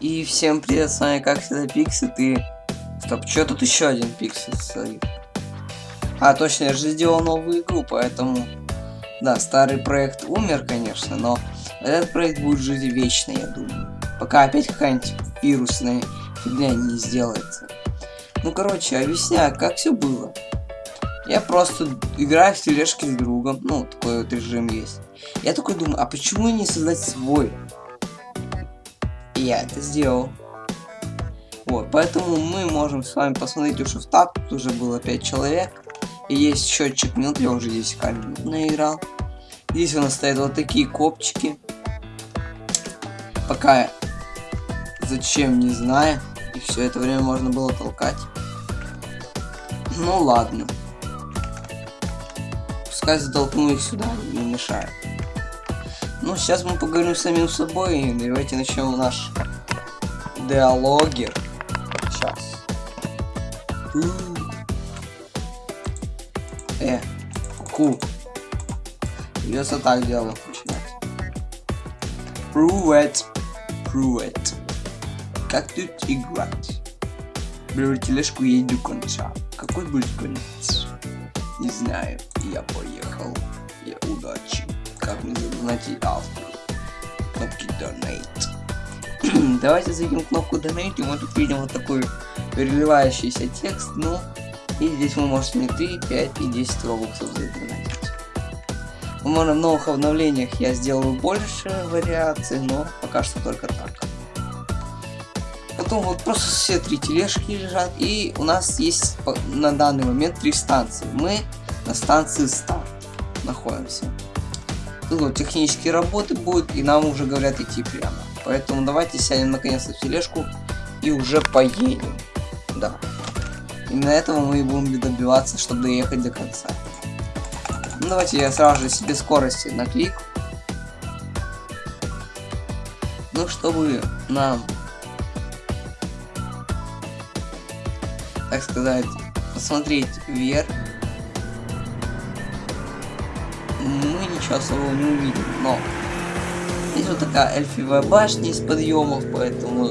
И всем привет, с вами как всегда Пиксит и... Стоп, что тут еще один Пиксит стоит? А, точно, я же сделал новую игру, поэтому... Да, старый проект умер, конечно, но этот проект будет жить вечно, я думаю. Пока опять какая-нибудь вирусная фигня не сделается. Ну, короче, объясняю, как все было. Я просто играю в тележки с другом, ну, такой вот режим есть. Я такой думаю, а почему не создать свой? Я это сделал. Вот, поэтому мы можем с вами посмотреть уже в таб, тут уже было 5 человек. И есть счетчик минут, я уже 10 минут наиграл. Здесь у нас стоят вот такие копчики. Пока зачем, не знаю. И все это время можно было толкать. Ну ладно. Пускай затолкну их сюда, не мешает. Ну, сейчас мы поговорим с самим собой. Давайте начнем наш диалогер. Сейчас. Э, ку. Придется так дело начинать. Привет. Привет. Как тут играть? Беру тележку и иду конца. Какой будет конец? Не знаю. Я поехал. Я удачи как мне найти автору. Кнопки Donate. Давайте зайдем в кнопку Donate, и мы тут видим вот такой переливающийся текст, ну, и здесь вы можете не 3, 5 и 10 робоксов задонатить. Возможно, в новых обновлениях я сделаю больше вариаций, но пока что только так. Потом вот просто все три тележки лежат, и у нас есть на данный момент три станции. Мы на станции старт находимся ну, технические работы будут, и нам уже говорят идти прямо. Поэтому давайте сядем наконец-то в тележку и уже поедем. Да. Именно этого мы и будем добиваться, чтобы доехать до конца. Ну, давайте я сразу же себе скорости на клик. Ну, чтобы нам, так сказать, посмотреть вверх мы ничего особого не увидим, но здесь вот такая эльфивая башня из подъемов, поэтому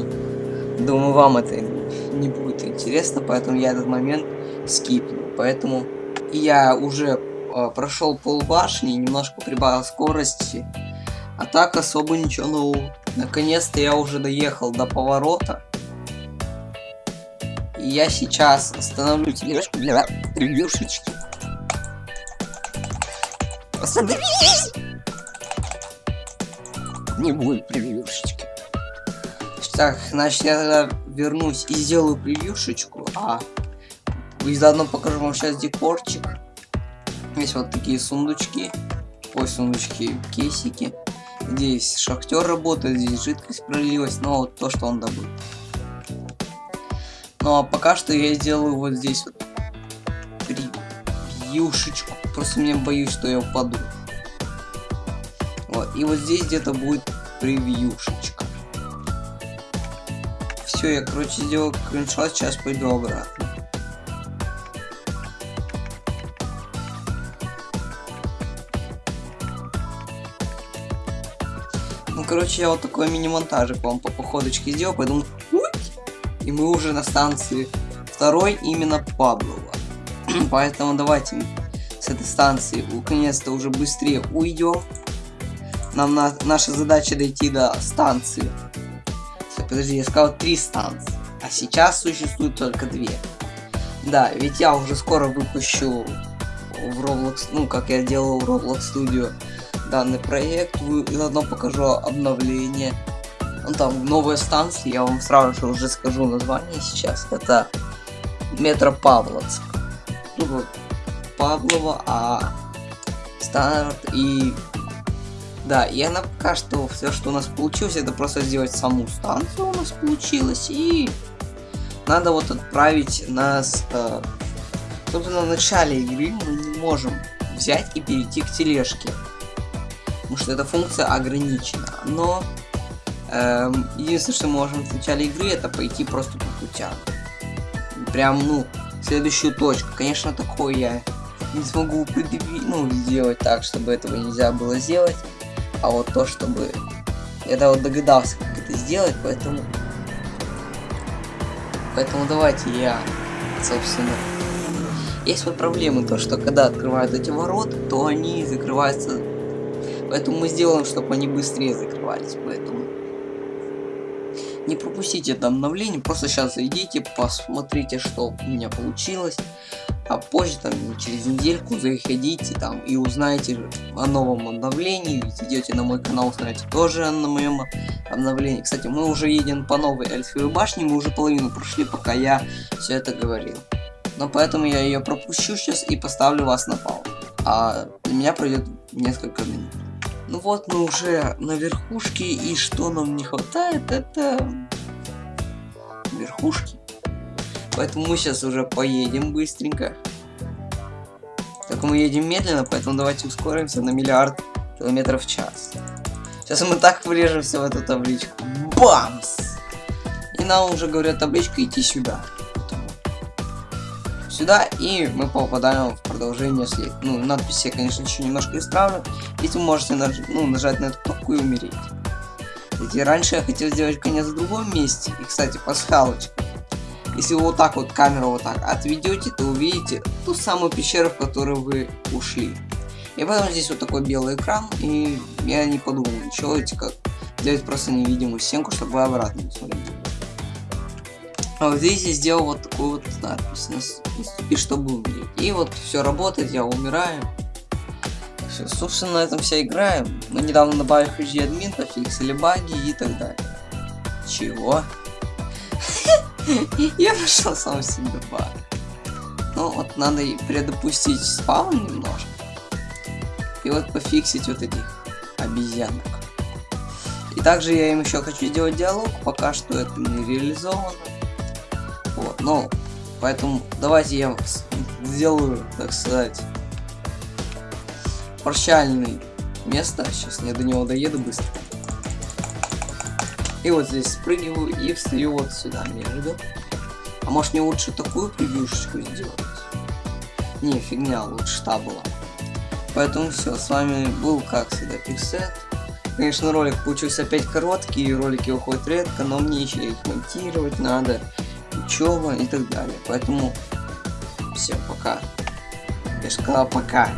думаю вам это не будет интересно, поэтому я этот момент скипну. Поэтому я уже э, прошел пол башни, немножко прибавил скорости, а так особо ничего нового. Наконец-то я уже доехал до поворота. И я сейчас остановлю тележку для ревьюшечки. Соберись! Не будет превьюшечки. Так, значит, я тогда вернусь и сделаю превьюшечку. А, и заодно покажу вам сейчас декорчик. Есть вот такие сундучки. Ой, сундучки, кейсики. Здесь шахтер работает, здесь жидкость пролилась, но вот то, что он добыл. Ну а пока что я сделаю вот здесь вот превьюшечку. Просто мне боюсь, что я упаду. Вот, и вот здесь где-то будет превьюшечка. Все, я, короче, сделал скриншот, сейчас пойду обратно. Ну, короче, я вот такой мини-монтажик вам по походочке сделал, поэтому... И мы уже на станции второй именно Паблова. Поэтому давайте с этой станции наконец-то уже быстрее уйдем. Нам на, наша задача дойти до станции. Все, подожди, я сказал три станции. А сейчас существует только две. Да, ведь я уже скоро выпущу в Roblox, ну, как я делал в Roblox Studio данный проект. Вы заодно покажу обновление. Ну, там новая станция, я вам сразу же уже скажу название сейчас. Это Метро Павловск. Ну, Павлова, а старт и... Да, и она пока что все, что у нас получилось, это просто сделать саму станцию у нас получилось. И надо вот отправить нас... Э, собственно, в начале игры мы не можем взять и перейти к тележке. Потому что эта функция ограничена. Но э, единственное, что мы можем в начале игры, это пойти просто по путям. Прям, ну, следующую точку. Конечно, такое я не смогу предъявить, ну, сделать так, чтобы этого нельзя было сделать. А вот то, чтобы... Я вот догадался, как это сделать, поэтому Поэтому давайте я, собственно... Есть вот проблемы, то что когда открывают эти ворота, то они закрываются... Поэтому мы сделаем, чтобы они быстрее закрывались, поэтому... Не пропустите это обновление, просто сейчас зайдите, посмотрите, что у меня получилось а позже там через недельку заходите там и узнаете о новом обновлении, зайдете на мой канал, узнаете тоже на моем обновлении. Кстати, мы уже едем по новой эльфовой башне, мы уже половину прошли, пока я все это говорил. Но поэтому я ее пропущу сейчас и поставлю вас на паузу. А для меня пройдет несколько минут. Ну вот мы уже на верхушке, и что нам не хватает, это верхушки. Поэтому мы сейчас уже поедем быстренько. Так мы едем медленно, поэтому давайте ускоримся на миллиард километров в час. Сейчас мы так врежемся в эту табличку. Бамс! И нам уже говорят табличка идти сюда. Сюда, и мы попадаем в продолжение след. Ну, надпись я, конечно, еще немножко исправлю. Ведь вы можете наж ну, нажать на эту кнопку и умереть. Ведь раньше я хотел сделать конец в другом месте. И, кстати, пасхалочка. Если вы вот так вот камеру вот так отведете, то увидите ту самую пещеру, в которую вы ушли. И потом здесь вот такой белый экран, и я не подумал, ничего, эти как делать просто невидимую стенку, чтобы вы обратно не смотрели. А вот здесь я сделал вот такую вот надпись, наступи, чтобы умереть. И вот все работает, я умираю. Все, собственно, на этом вся игра. Мы недавно добавили HD админ, пофиксили баги и так далее. Чего? Я нашел сам себе баг. Ну вот надо и предопустить спаун немножко. И вот пофиксить вот этих обезьянок. И также я им еще хочу сделать диалог, пока что это не реализовано. Ну, поэтому давайте я сделаю, так сказать, прощальный место. Сейчас я до него доеду быстро. И вот здесь спрыгиваю и встаю вот сюда между. А может мне лучше такую превьюшечку сделать? Не, фигня, лучше та была. Поэтому все, с вами был, как всегда, Пиксет. Конечно, ролик получился опять короткий, ролики выходят редко, но мне еще их монтировать надо, учеба и так далее. Поэтому, всем пока. Я сказал пока.